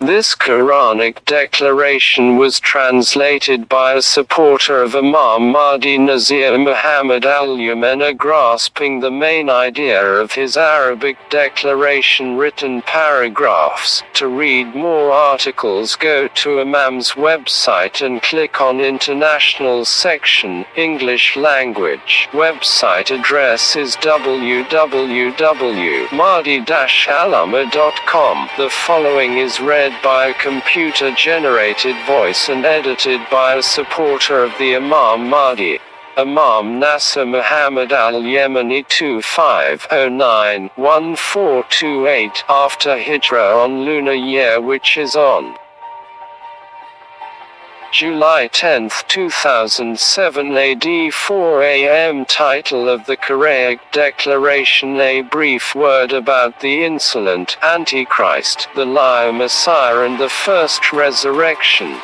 This Quranic declaration was translated by a supporter of Imam Mahdi Nasser Muhammad al-Yemeni grasping the main idea of his Arabic declaration written paragraphs. To read more articles go to Imam's website and click on International section, English language. Website address is www.mahdi-alama.com. The following is read by a computer-generated voice and edited by a supporter of the Imam Mahdi. Imam Nasser Muhammad al-Yemeni 2509-1428 after Hijrah on lunar year which is on July 10, 2007 AD 4 am Title of the Quranic Declaration A brief word about the insolent Antichrist, the liar Messiah and the first resurrection.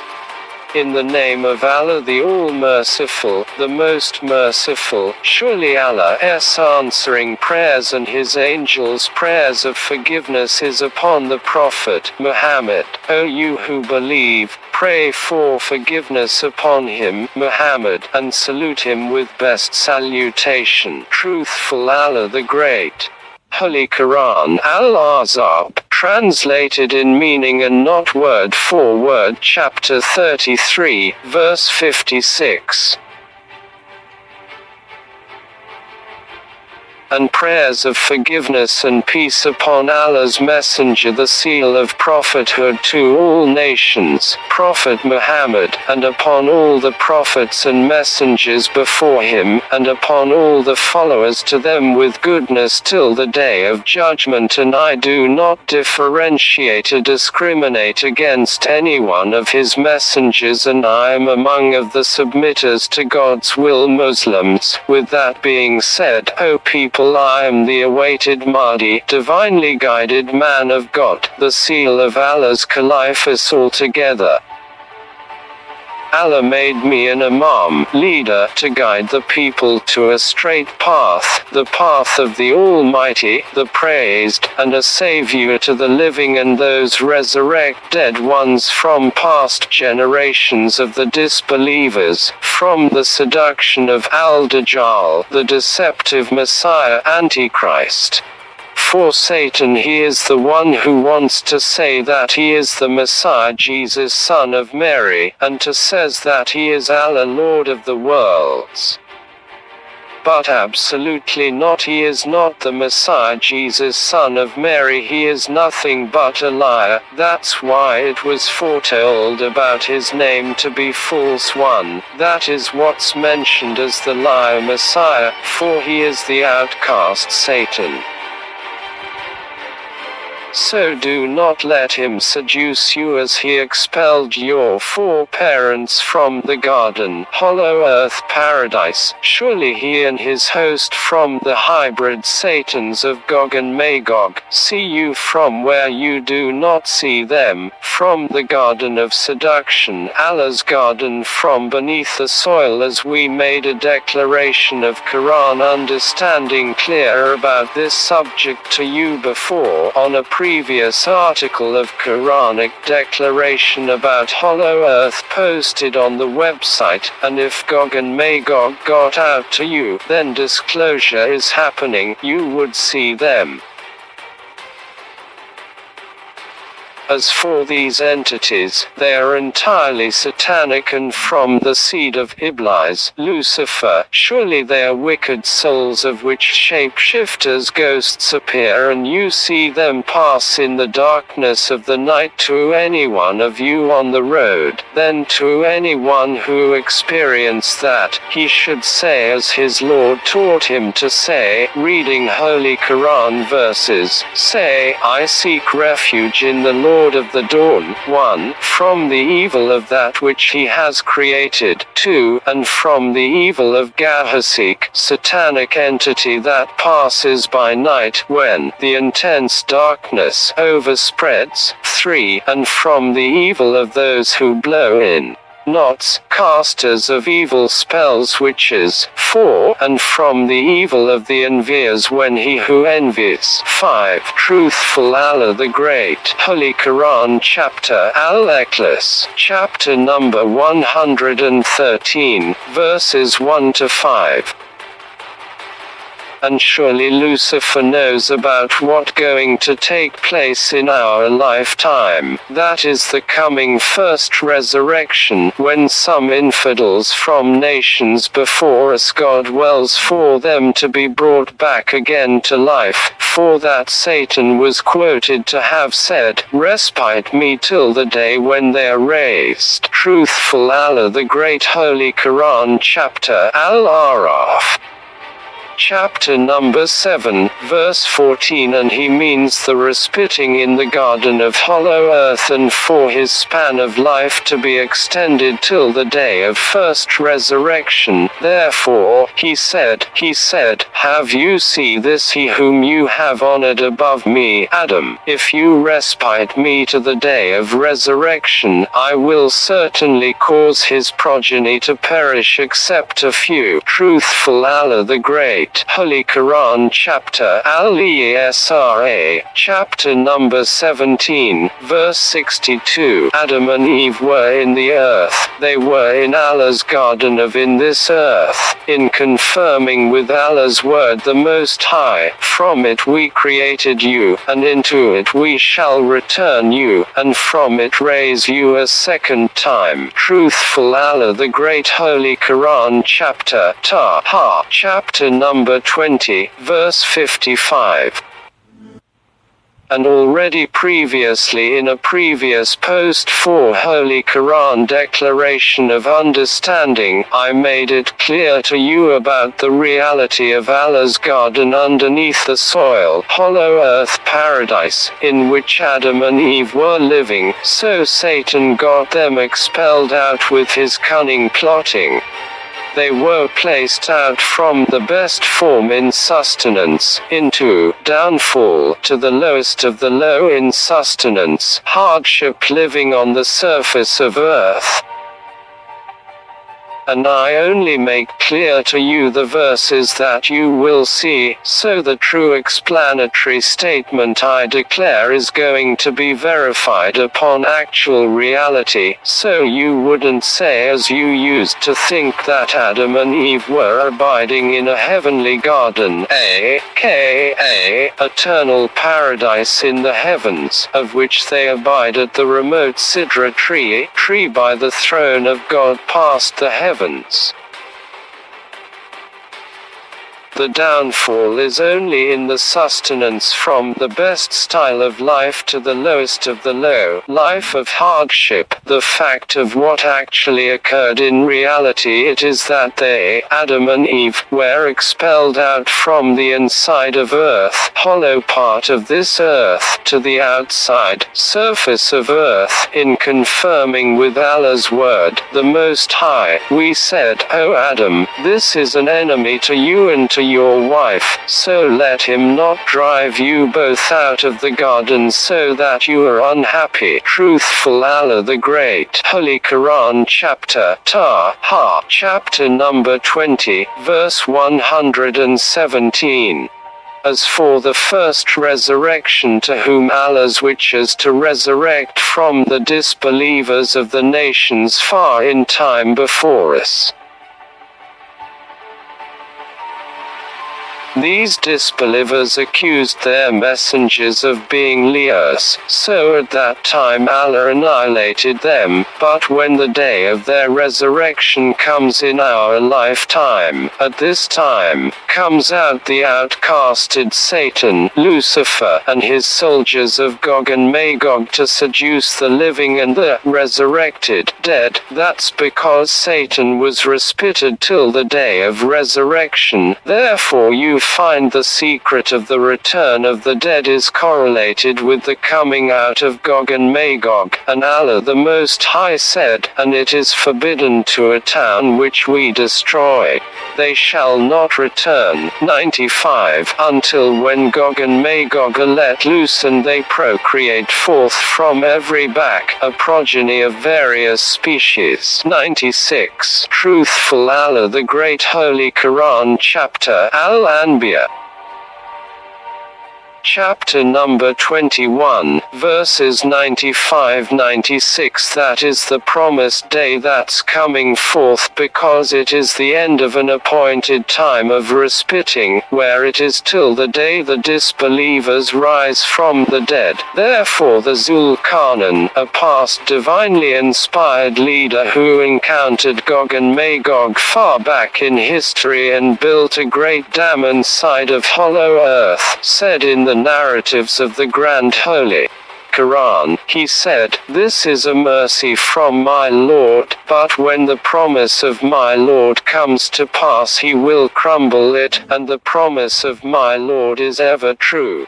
In the name of Allah the All-Merciful, the Most Merciful, surely Allah's answering prayers and His angels' prayers of forgiveness is upon the Prophet Muhammad. O you who believe, pray for forgiveness upon him, Muhammad, and salute him with best salutation. Truthful Allah the Great. Holy Quran Al-Ahzab, translated in meaning and not word for word chapter 33, verse 56. And prayers of forgiveness and peace upon Allah's Messenger the seal of prophethood to all nations, Prophet Muhammad, and upon all the prophets and messengers before him, and upon all the followers to them with goodness till the day of judgment and I do not differentiate or discriminate against any one of his messengers and I am among of the submitters to God's will Muslims. With that being said, O people I am the awaited Mahdi, divinely guided man of God, the seal of Allah's caliphate altogether. Allah made me an Imam, leader, to guide the people to a straight path, the path of the Almighty, the praised, and a savior to the living and those resurrect dead ones from past generations of the disbelievers, from the seduction of Al-Dajjal, the deceptive Messiah Antichrist. For Satan he is the one who wants to say that he is the Messiah Jesus son of Mary, and to says that he is Allah Lord of the worlds. But absolutely not he is not the Messiah Jesus son of Mary he is nothing but a liar, that's why it was foretold about his name to be false one, that is what's mentioned as the liar Messiah, for he is the outcast Satan. So do not let him seduce you as he expelled your foreparents from the garden, hollow earth paradise. Surely he and his host from the hybrid satans of Gog and Magog see you from where you do not see them, from the garden of seduction, Allah's garden from beneath the soil as we made a declaration of Quran understanding clear about this subject to you before on a previous article of Quranic declaration about Hollow Earth posted on the website, and if Gog and Magog got out to you, then disclosure is happening, you would see them. As for these entities, they are entirely satanic and from the seed of Iblis, Lucifer. Surely they are wicked souls of which shapeshifters ghosts appear and you see them pass in the darkness of the night to any one of you on the road. Then to anyone who experienced that, he should say as his Lord taught him to say, reading Holy Quran verses, say, I seek refuge in the Lord Lord of the Dawn, 1. From the evil of that which he has created, 2. And from the evil of Gahasik, satanic entity that passes by night when the intense darkness overspreads, 3. And from the evil of those who blow in knots, casters of evil spells witches, 4. And from the evil of the enviers when he who envies, 5. Truthful Allah the Great, Holy Quran chapter Al-Ikhlas, chapter number 113, verses 1 to 5 and surely Lucifer knows about what going to take place in our lifetime. That is the coming first resurrection, when some infidels from nations before us God wells for them to be brought back again to life, for that Satan was quoted to have said, Respite me till the day when they are raised. Truthful Allah the Great Holy Quran Chapter Al-Araf chapter number 7, verse 14 and he means the respiting in the garden of hollow earth and for his span of life to be extended till the day of first resurrection. Therefore, he said, he said, have you see this he whom you have honored above me, Adam, if you respite me to the day of resurrection, I will certainly cause his progeny to perish except a few. Truthful Allah the Great. Holy Quran chapter Al-Isra, chapter number 17, verse 62. Adam and Eve were in the earth, they were in Allah's garden of in this earth, in confirming with Allah's word the Most High, from it we created you, and into it we shall return you, and from it raise you a second time. Truthful Allah the Great Holy Quran chapter Ta-Ha, chapter number number 20, verse 55 and already previously in a previous post for Holy Quran Declaration of Understanding, I made it clear to you about the reality of Allah's garden underneath the soil, hollow earth paradise, in which Adam and Eve were living, so Satan got them expelled out with his cunning plotting. They were placed out from the best form in sustenance, into downfall, to the lowest of the low in sustenance, hardship living on the surface of earth and I only make clear to you the verses that you will see, so the true explanatory statement I declare is going to be verified upon actual reality, so you wouldn't say as you used to think that Adam and Eve were abiding in a heavenly garden, a.k.a. eternal paradise in the heavens, of which they abide at the remote Sidra tree, tree by the throne of God past the heavens heavens. The downfall is only in the sustenance from the best style of life to the lowest of the low life of hardship. The fact of what actually occurred in reality it is that they, Adam and Eve, were expelled out from the inside of earth, hollow part of this earth, to the outside surface of earth, in confirming with Allah's word, the Most High. We said, O Adam, this is an enemy to you and to your wife, so let him not drive you both out of the garden so that you are unhappy. Truthful Allah the Great. Holy Quran chapter Ta Ha chapter number 20, verse 117. As for the first resurrection to whom Allah's wishes to resurrect from the disbelievers of the nations far in time before us. These disbelievers accused their messengers of being liars, so at that time Allah annihilated them, but when the day of their resurrection comes in our lifetime, at this time, comes out the outcasted Satan, Lucifer, and his soldiers of Gog and Magog to seduce the living and the resurrected dead, that's because Satan was respited till the day of resurrection, therefore you find the secret of the return of the dead is correlated with the coming out of Gog and Magog, and Allah the Most High said, And it is forbidden to a town which we destroy. They shall not return. 95 Until when Gog and Magog are let loose and they procreate forth from every back, a progeny of various species. 96 Truthful Allah the Great Holy Quran Chapter Al-Anbiya chapter number 21, verses 95-96 That is the promised day that's coming forth because it is the end of an appointed time of respiting, where it is till the day the disbelievers rise from the dead. Therefore the Zulkarnain, a past divinely inspired leader who encountered Gog and Magog far back in history and built a great dam inside of hollow earth, said in the the narratives of the Grand Holy Quran, he said, This is a mercy from my Lord, but when the promise of my Lord comes to pass he will crumble it, and the promise of my Lord is ever true.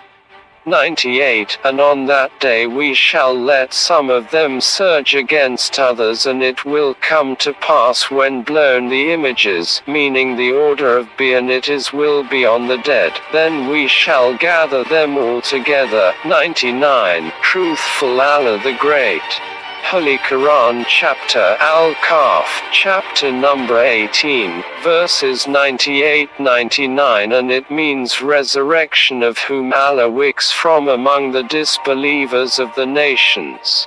98 And on that day we shall let some of them surge against others and it will come to pass when blown the images, meaning the order of being it is will be on the dead, then we shall gather them all together. 99 Truthful Allah the Great Holy Quran chapter Al-Kahf, chapter number 18, verses 98-99 and it means resurrection of whom Allah wicks from among the disbelievers of the nations.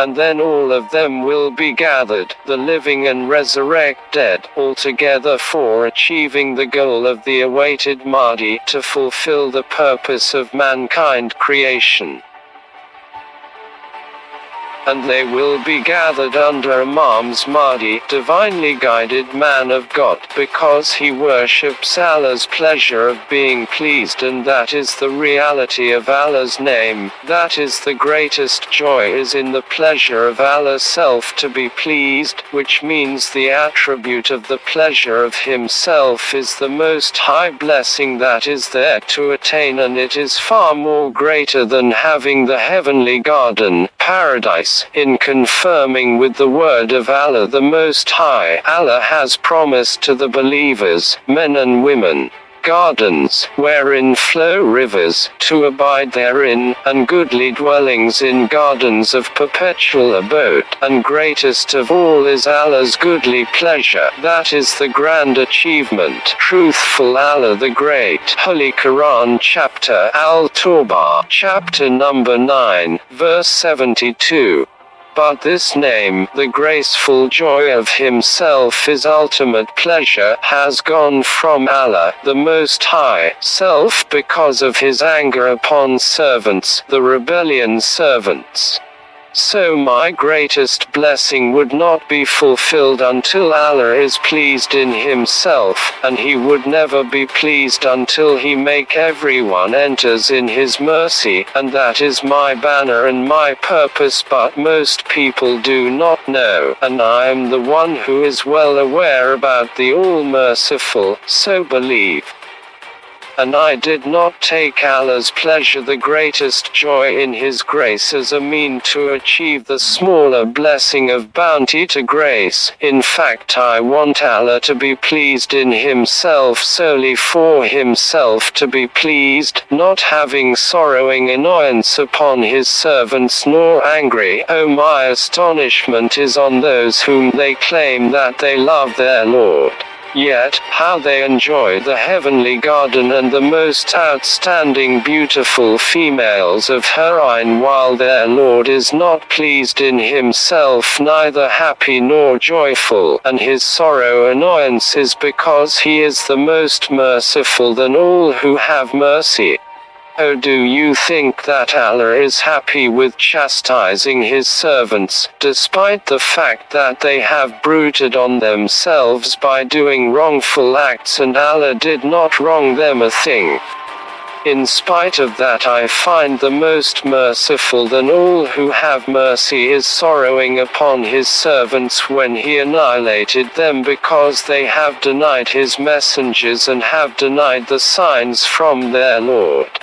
And then all of them will be gathered, the living and resurrect dead, altogether for achieving the goal of the awaited Mahdi to fulfill the purpose of mankind creation and they will be gathered under Imam's Mahdi, divinely guided man of God, because he worships Allah's pleasure of being pleased and that is the reality of Allah's name, that is the greatest joy is in the pleasure of Allah's self to be pleased, which means the attribute of the pleasure of himself is the most high blessing that is there to attain and it is far more greater than having the heavenly garden, paradise, in confirming with the word of Allah the Most High. Allah has promised to the believers, men and women, gardens, wherein flow rivers, to abide therein, and goodly dwellings in gardens of perpetual abode. And greatest of all is Allah's goodly pleasure, that is the grand achievement. Truthful Allah the Great. Holy Quran chapter Al-Tawbah, chapter number 9, verse 72. But this name, the graceful joy of Himself is ultimate pleasure, has gone from Allah, the Most High, self because of His anger upon servants, the rebellion servants. So my greatest blessing would not be fulfilled until Allah is pleased in himself, and he would never be pleased until he make everyone enters in his mercy, and that is my banner and my purpose. But most people do not know, and I am the one who is well aware about the all-merciful, so believe and I did not take Allah's pleasure the greatest joy in His grace as a mean to achieve the smaller blessing of bounty to grace. In fact, I want Allah to be pleased in Himself solely for Himself to be pleased, not having sorrowing annoyance upon His servants nor angry. Oh, my astonishment is on those whom they claim that they love their Lord. Yet, how they enjoy the heavenly garden and the most outstanding beautiful females of Herein while their Lord is not pleased in himself neither happy nor joyful, and his sorrow annoyance is because he is the most merciful than all who have mercy. Oh do you think that Allah is happy with chastising his servants, despite the fact that they have brooded on themselves by doing wrongful acts and Allah did not wrong them a thing? In spite of that I find the most merciful than all who have mercy is sorrowing upon his servants when he annihilated them because they have denied his messengers and have denied the signs from their Lord.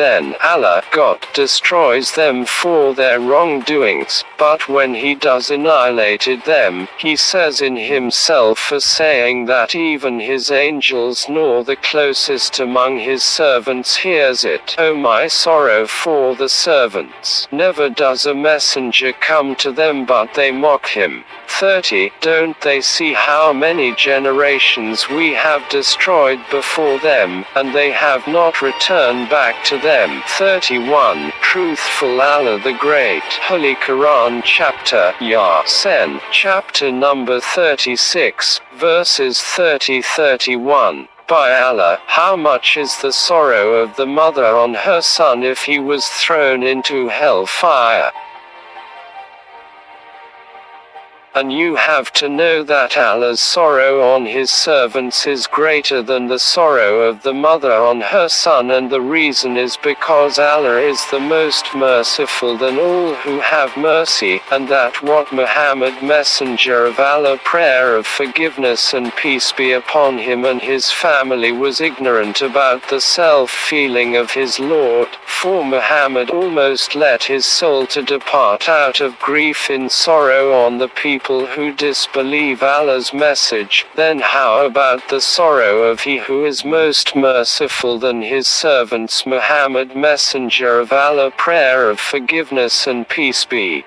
Then Allah, God, destroys them for their wrongdoings, but when He does annihilated them, He says in Himself a saying that even His angels nor the closest among His servants hears it. O my sorrow for the servants! Never does a messenger come to them but they mock him. 30. Don't they see how many generations we have destroyed before them, and they have not returned back to them. 31. Truthful Allah the Great. Holy Quran Chapter Yasin. Chapter number 36, verses 30-31. By Allah, how much is the sorrow of the mother on her son if he was thrown into hell And you have to know that Allah's sorrow on his servants is greater than the sorrow of the mother on her son and the reason is because Allah is the most merciful than all who have mercy, and that what Muhammad messenger of Allah prayer of forgiveness and peace be upon him and his family was ignorant about the self-feeling of his Lord, for Muhammad almost let his soul to depart out of grief in sorrow on the people people who disbelieve Allah's message, then how about the sorrow of he who is most merciful than his servants Muhammad messenger of Allah prayer of forgiveness and peace be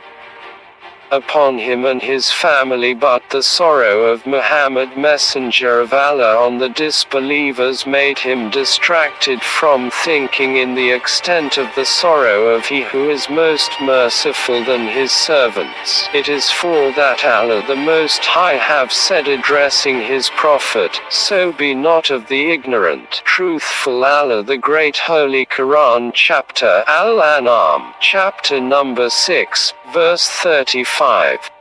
upon him and his family but the sorrow of Muhammad messenger of Allah on the disbelievers made him distracted from thinking in the extent of the sorrow of he who is most merciful than his servants. It is for that Allah the Most High have said addressing his prophet, so be not of the ignorant. Truthful Allah the Great Holy Quran chapter Al-An'am chapter number 6 verse 35.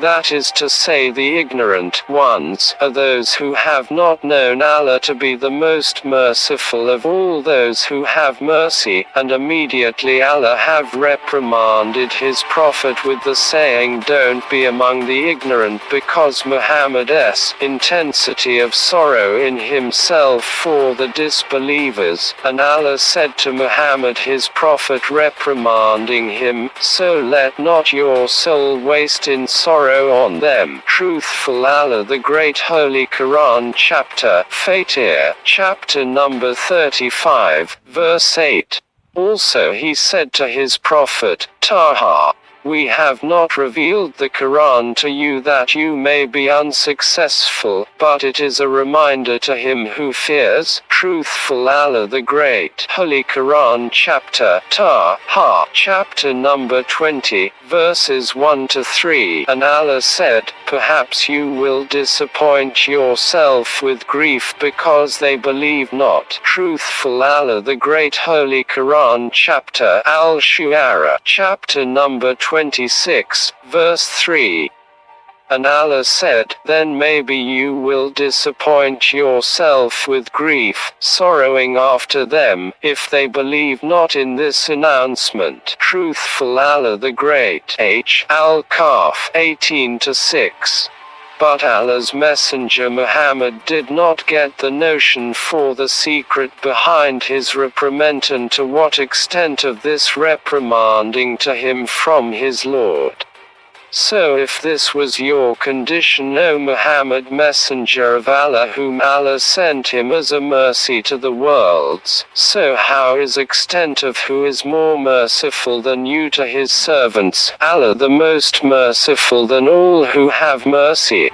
That is to say the ignorant ones are those who have not known Allah to be the most merciful of all those who have mercy, and immediately Allah have reprimanded his prophet with the saying don't be among the ignorant because Muhammad's intensity of sorrow in himself for the disbelievers, and Allah said to Muhammad his prophet reprimanding him, so let not your soul waste in sorrow on them. Truthful Allah the Great Holy Quran Chapter Fatir, chapter number 35, verse 8. Also he said to his prophet, Taha, we have not revealed the Quran to you that you may be unsuccessful, but it is a reminder to him who fears, truthful Allah the Great. Holy Quran chapter Ta Ha chapter number 20, verses 1 to 3. And Allah said, Perhaps you will disappoint yourself with grief because they believe not. Truthful Allah the Great Holy Quran chapter Al-Shu'ara chapter number 26, verse 3. And Allah said, Then maybe you will disappoint yourself with grief, sorrowing after them, if they believe not in this announcement. Truthful Allah the Great. H. Al-Kahf 18 6. But Allah's Messenger Muhammad did not get the notion for the secret behind his reprimand and to what extent of this reprimanding to him from his Lord. So if this was your condition O Muhammad messenger of Allah whom Allah sent him as a mercy to the worlds, so how is extent of who is more merciful than you to his servants, Allah the most merciful than all who have mercy.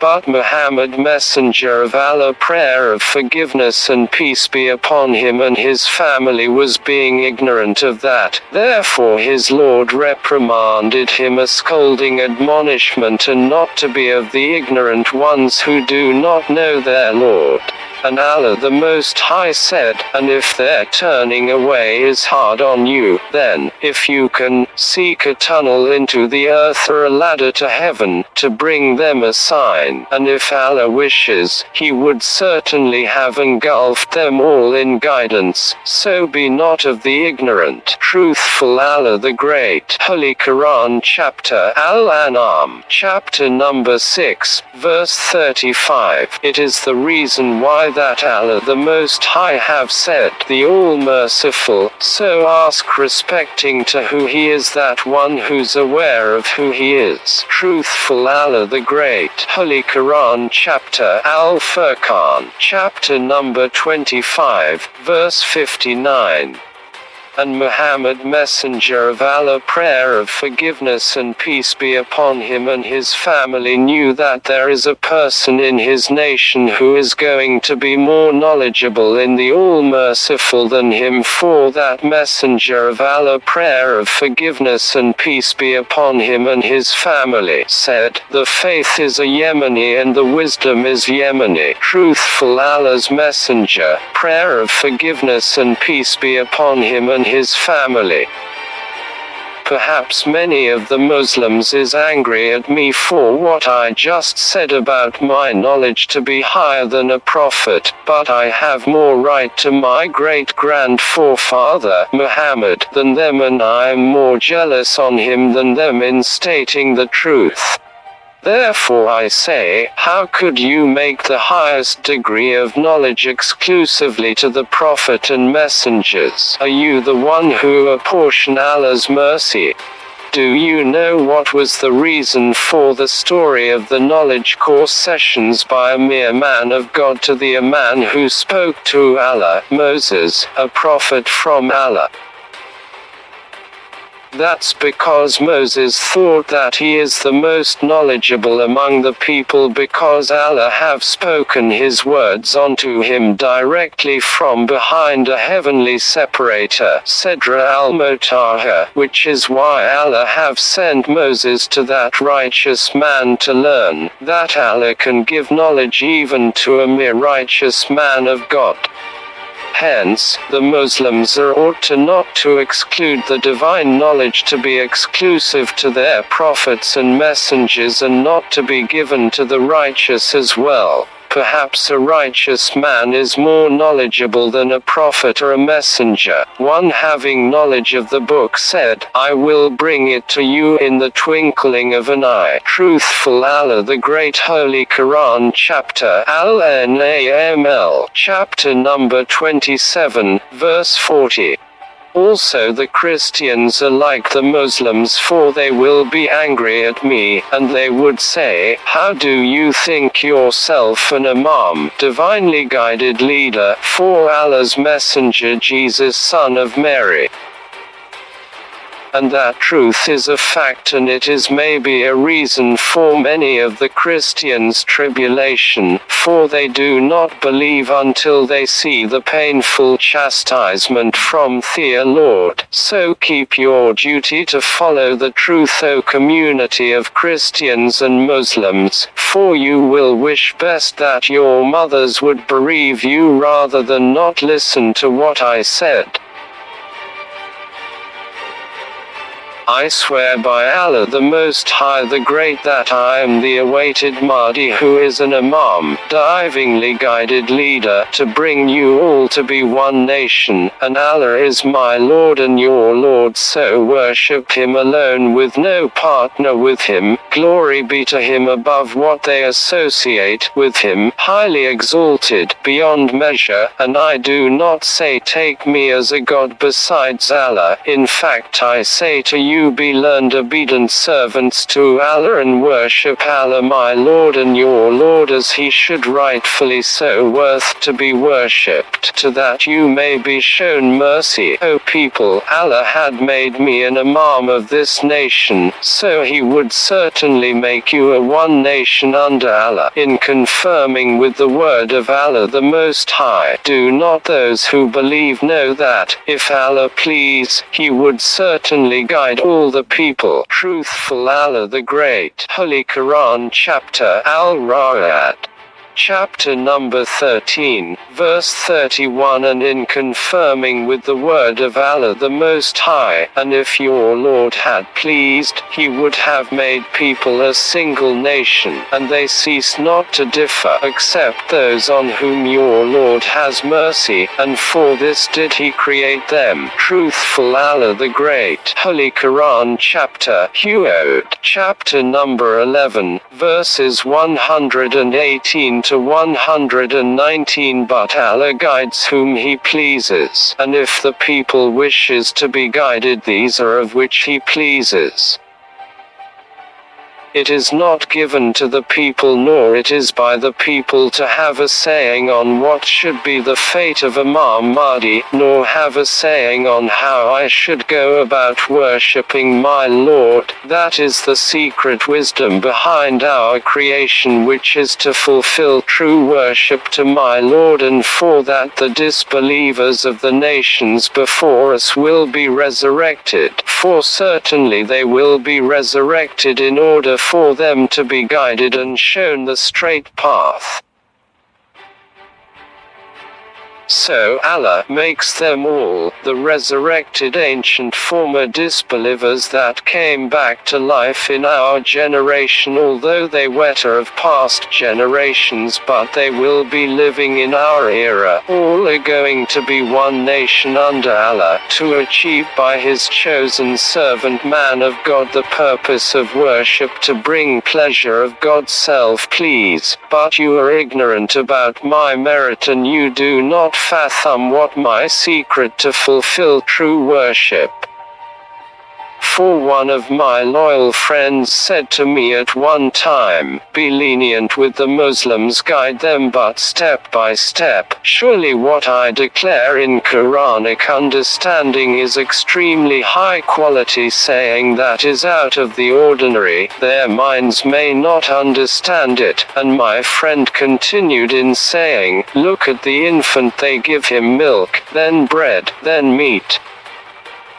But Muhammad messenger of Allah prayer of forgiveness and peace be upon him and his family was being ignorant of that, therefore his Lord reprimanded him a scolding admonishment and not to be of the ignorant ones who do not know their Lord. And Allah the Most High said, And if their turning away is hard on you, then, if you can, seek a tunnel into the earth or a ladder to heaven, to bring them a sign. And if Allah wishes, He would certainly have engulfed them all in guidance, so be not of the ignorant. Truthful Allah the Great. Holy Quran Chapter Al-An'am, chapter number 6, verse 35. It is the reason why that Allah the Most High have said, the All-Merciful, so ask respecting to who He is that one who's aware of who He is. Truthful Allah the Great. Holy Quran Chapter Al-Furqan, chapter number 25, verse 59 and Muhammad messenger of Allah prayer of forgiveness and peace be upon him and his family knew that there is a person in his nation who is going to be more knowledgeable in the all-merciful than him. For that messenger of Allah prayer of forgiveness and peace be upon him and his family said the faith is a Yemeni and the wisdom is Yemeni. Truthful Allah's messenger prayer of forgiveness and peace be upon him and his family. Perhaps many of the Muslims is angry at me for what I just said about my knowledge to be higher than a prophet, but I have more right to my great grand forefather, Muhammad, than them and I am more jealous on him than them in stating the truth. Therefore I say, how could you make the highest degree of knowledge exclusively to the Prophet and messengers? Are you the one who apportion Allah's mercy? Do you know what was the reason for the story of the knowledge course sessions by a mere man of God to the a man who spoke to Allah, Moses, a prophet from Allah? That's because Moses thought that he is the most knowledgeable among the people because Allah have spoken his words unto him directly from behind a heavenly separator, Sidrat al-Muntaha, which is why Allah have sent Moses to that righteous man to learn, that Allah can give knowledge even to a mere righteous man of God. Hence, the Muslims are ought to not to exclude the divine knowledge to be exclusive to their prophets and messengers and not to be given to the righteous as well. Perhaps a righteous man is more knowledgeable than a prophet or a messenger. One having knowledge of the book said, I will bring it to you in the twinkling of an eye. Truthful Allah the Great Holy Quran Chapter Al-Naml Chapter number 27, verse 40. Also the Christians are like the Muslims for they will be angry at me, and they would say, How do you think yourself an Imam, divinely guided leader, for Allah's messenger Jesus son of Mary? And that truth is a fact and it is maybe a reason for many of the Christians' tribulation, for they do not believe until they see the painful chastisement from the Lord. So keep your duty to follow the truth O community of Christians and Muslims, for you will wish best that your mothers would bereave you rather than not listen to what I said. I swear by Allah the Most High the Great that I am the awaited Mahdi who is an Imam, divingly guided leader to bring you all to be one nation, and Allah is my Lord and your Lord so worship him alone with no partner with him, glory be to him above what they associate with him, highly exalted, beyond measure, and I do not say take me as a God besides Allah, in fact I say to you you be learned obedient servants to Allah and worship Allah my Lord and your Lord as he should rightfully so worth to be worshipped to that you may be shown mercy. O people Allah had made me an imam of this nation so he would certainly make you a one nation under Allah. In confirming with the word of Allah the Most High do not those who believe know that if Allah please he would certainly guide all the people. Truthful Allah the Great. Holy Quran Chapter Al-Ra'd chapter number 13, verse 31 and in confirming with the word of Allah the Most High, and if your Lord had pleased, he would have made people a single nation, and they cease not to differ except those on whom your Lord has mercy, and for this did he create them. Truthful Allah the Great. Holy Quran chapter, Hud, chapter number 11, verses 118 to 119 But Allah guides whom He pleases, and if the people wishes to be guided these are of which He pleases. It is not given to the people nor it is by the people to have a saying on what should be the fate of Imam Mahdi, nor have a saying on how I should go about worshipping my Lord, that is the secret wisdom behind our creation which is to fulfill true worship to my Lord and for that the disbelievers of the nations before us will be resurrected, for certainly they will be resurrected in order for them to be guided and shown the straight path. So Allah makes them all, the resurrected ancient former disbelievers that came back to life in our generation although they wetter of past generations but they will be living in our era. All are going to be one nation under Allah to achieve by his chosen servant man of God the purpose of worship to bring pleasure of God's self please, but you are ignorant about my merit and you do not fathom what my secret to fulfill true worship. For one of my loyal friends said to me at one time, Be lenient with the Muslims, guide them but step by step. Surely what I declare in Quranic understanding is extremely high quality, saying that is out of the ordinary. Their minds may not understand it. And my friend continued in saying, Look at the infant, they give him milk, then bread, then meat.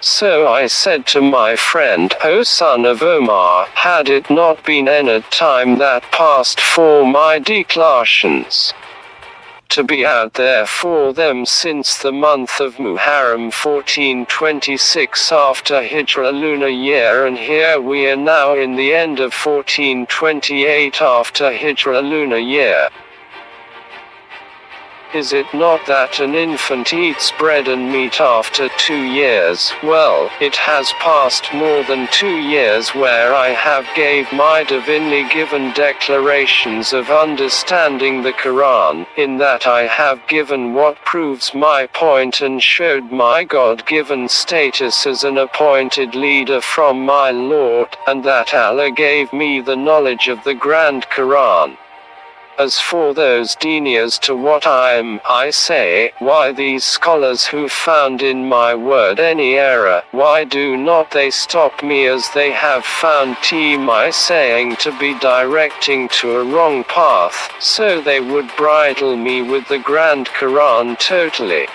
So I said to my friend, O son of Omar, had it not been any time that passed for my declarations to be out there for them since the month of Muharram 1426 after Hijra lunar year and here we are now in the end of 1428 after Hijra lunar year. Is it not that an infant eats bread and meat after two years? Well, it has passed more than two years where I have gave my divinely given declarations of understanding the Quran, in that I have given what proves my point and showed my God-given status as an appointed leader from my Lord, and that Allah gave me the knowledge of the Grand Quran. As for those deniers to what I am, I say, why these scholars who found in my word any error, why do not they stop me as they have found t my saying to be directing to a wrong path, so they would bridle me with the Grand Quran totally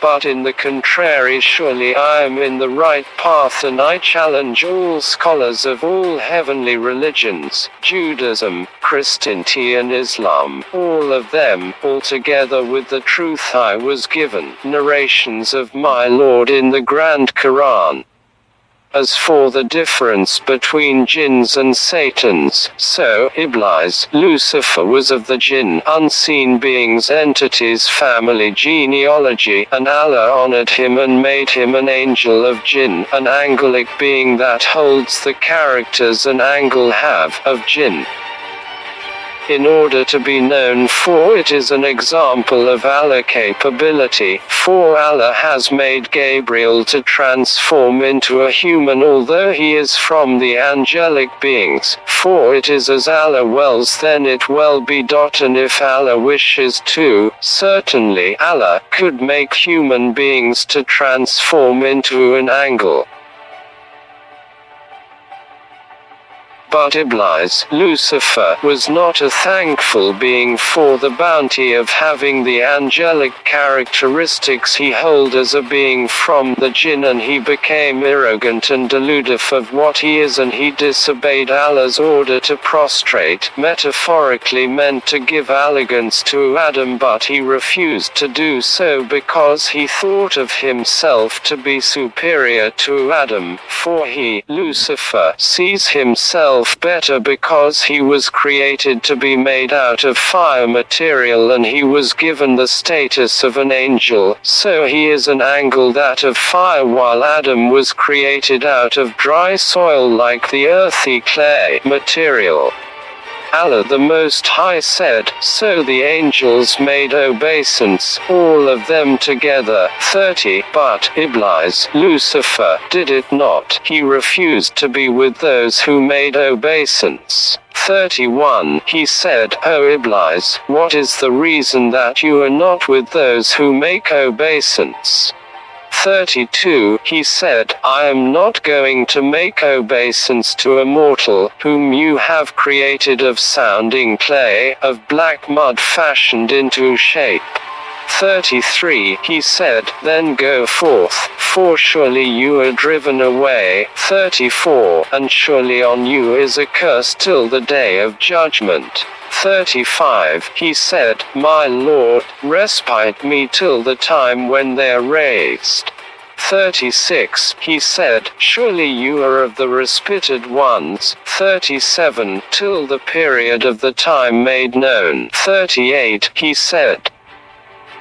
but in the contrary surely I am in the right path and I challenge all scholars of all heavenly religions, Judaism, Christianity and Islam, all of them, altogether with the truth I was given, narrations of my Lord in the Grand Quran. As for the difference between jinns and satans, so Iblis, Lucifer was of the jinn, unseen beings, entities, family genealogy, and Allah honored him and made him an angel of jinn, an angelic being that holds the characters an angel have of jinn in order to be known for it is an example of Allah capability, for Allah has made Gabriel to transform into a human although he is from the angelic beings, for it is as Allah wills then it will be. And if Allah wishes to, certainly Allah could make human beings to transform into an angle. But Iblis, Lucifer, was not a thankful being for the bounty of having the angelic characteristics he held as a being from the jinn and he became arrogant and deluded of what he is and he disobeyed Allah's order to prostrate, metaphorically meant to give elegance to Adam but he refused to do so because he thought of himself to be superior to Adam, for he, Lucifer, sees himself himself better because he was created to be made out of fire material and he was given the status of an angel, so he is an angle that of fire while Adam was created out of dry soil like the earthy clay material. Allah the Most High said, So the angels made obeisance, all of them together, 30, but Iblis, Lucifer, did it not, he refused to be with those who made obeisance. 31 He said, O Iblis, what is the reason that you are not with those who make obeisance? 32, he said, I am not going to make obeisance to a mortal, whom you have created of sounding clay, of black mud fashioned into shape. 33 He said, Then go forth, for surely you are driven away. 34 And surely on you is a curse till the day of judgment. 35 He said, My Lord, respite me till the time when they are raised. 36 He said, Surely you are of the respited ones. 37 Till the period of the time made known. 38 He said,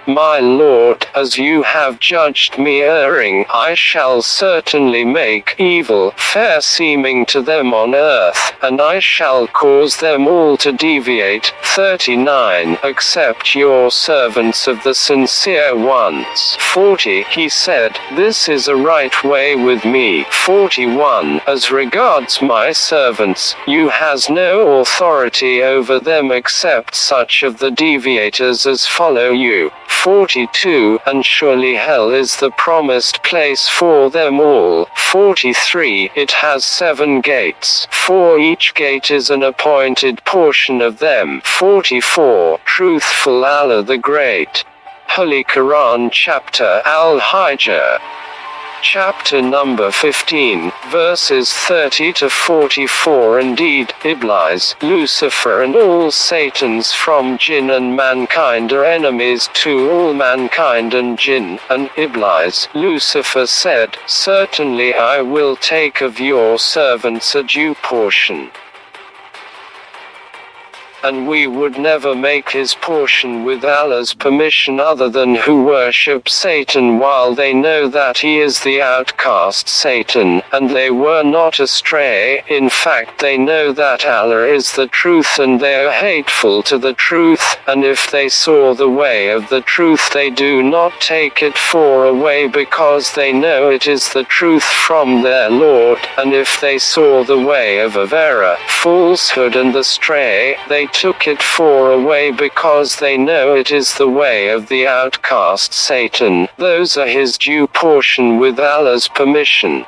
my Lord, as you have judged me erring, I shall certainly make evil fair seeming to them on earth, and I shall cause them all to deviate. 39. Accept your servants of the sincere ones. 40. He said, This is a right way with me. 41. As regards my servants, you has no authority over them except such of the deviators as follow you. 42 And surely hell is the promised place for them all. 43 It has seven gates. For each gate is an appointed portion of them. 44 Truthful Allah the Great. Holy Quran Chapter Al-Hijr chapter number 15, verses 30 to 44 Indeed, Iblis, Lucifer and all Satans from jinn and mankind are enemies to all mankind. And jinn, and Iblis, Lucifer said, Certainly I will take of your servants a due portion and we would never make his portion with Allah's permission other than who worship Satan while they know that he is the outcast Satan, and they were not astray, in fact they know that Allah is the truth and they are hateful to the truth, and if they saw the way of the truth they do not take it for a way because they know it is the truth from their Lord, and if they saw the way of error, falsehood and the stray, they took it for away because they know it is the way of the outcast Satan, those are his due portion with Allah's permission.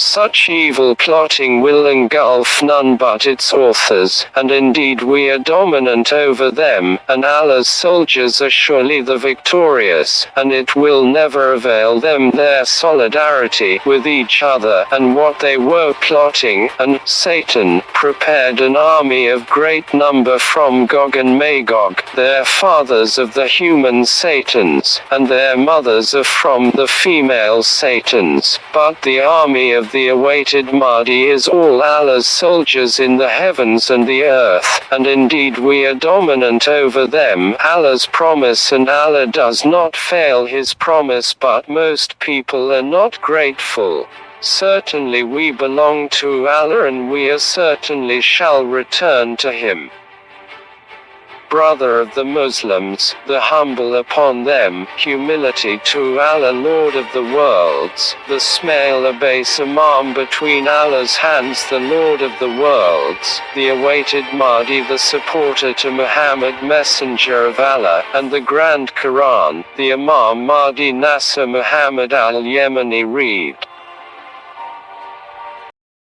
Such evil plotting will engulf none but its authors, and indeed we are dominant over them, and Allah's soldiers are surely the victorious, and it will never avail them their solidarity with each other and what they were plotting, and Satan prepared an army of great number from Gog and Magog, their fathers of the human Satans, and their mothers are from the female Satans, but the army of the awaited Mahdi is all Allah's soldiers in the heavens and the earth, and indeed we are dominant over them, Allah's promise and Allah does not fail his promise but most people are not grateful. Certainly we belong to Allah and we are certainly shall return to him brother of the Muslims, the humble upon them, humility to Allah Lord of the worlds, the Smail Abbas Imam between Allah's hands the Lord of the worlds, the awaited Mahdi the supporter to Muhammad Messenger of Allah, and the Grand Quran, the Imam Mahdi Nasser Muhammad al-Yemeni read.